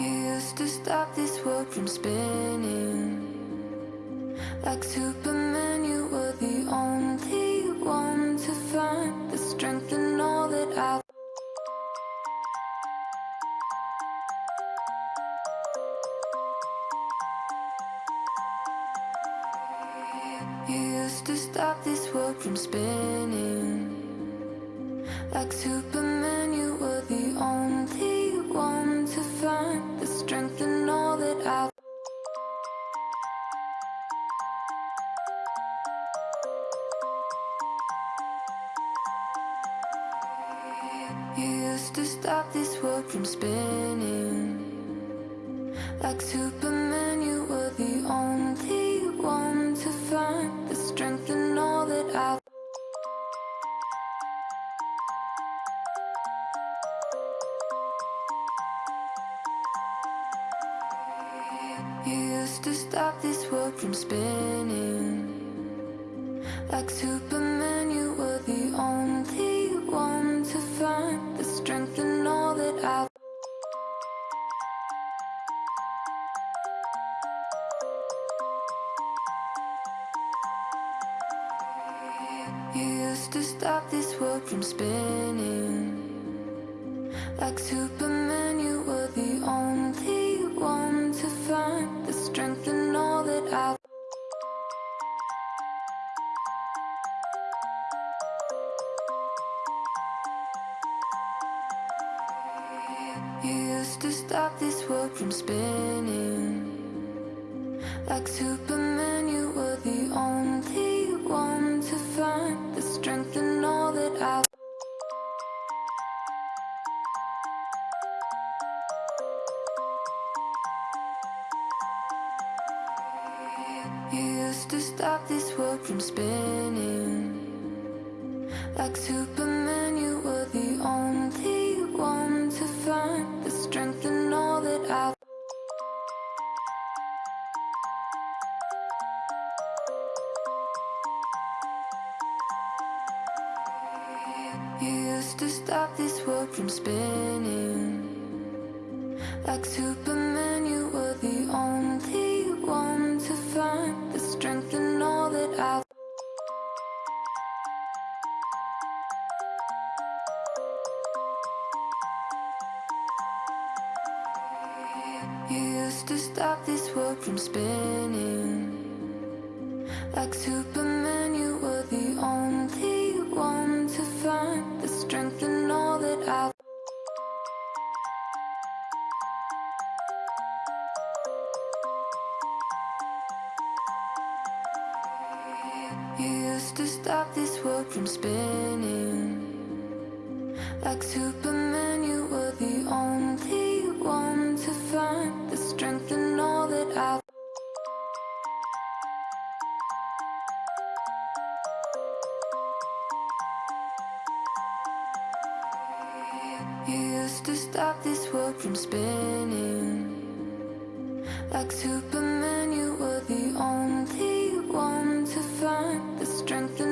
You used to stop this world from spinning. Like Superman, you were the only one to find the strength in all that I've. You used to stop this world from spinning. Like Superman, You used to stop this world from spinning. Like Superman, you were the only one to find the strength in all that I've. You used to stop this world from spinning. Like Superman, you were the You used to stop this world from spinning. Like Superman, you were the only one to find the strength in all that I've. You used to stop this world from spinning. Like Superman, you were the You used to stop this world from spinning. Like Superman, you were the only one to find the strength in all that I've. You used to stop this world from spinning. Like Superman, you were in all that I've. You used to stop this world from spinning. Like Superman, You used to stop this world from spinning. Like Superman, you were the only one to find the strength in all that I've. You used to stop this world from spinning. Like Superman, you were the only strength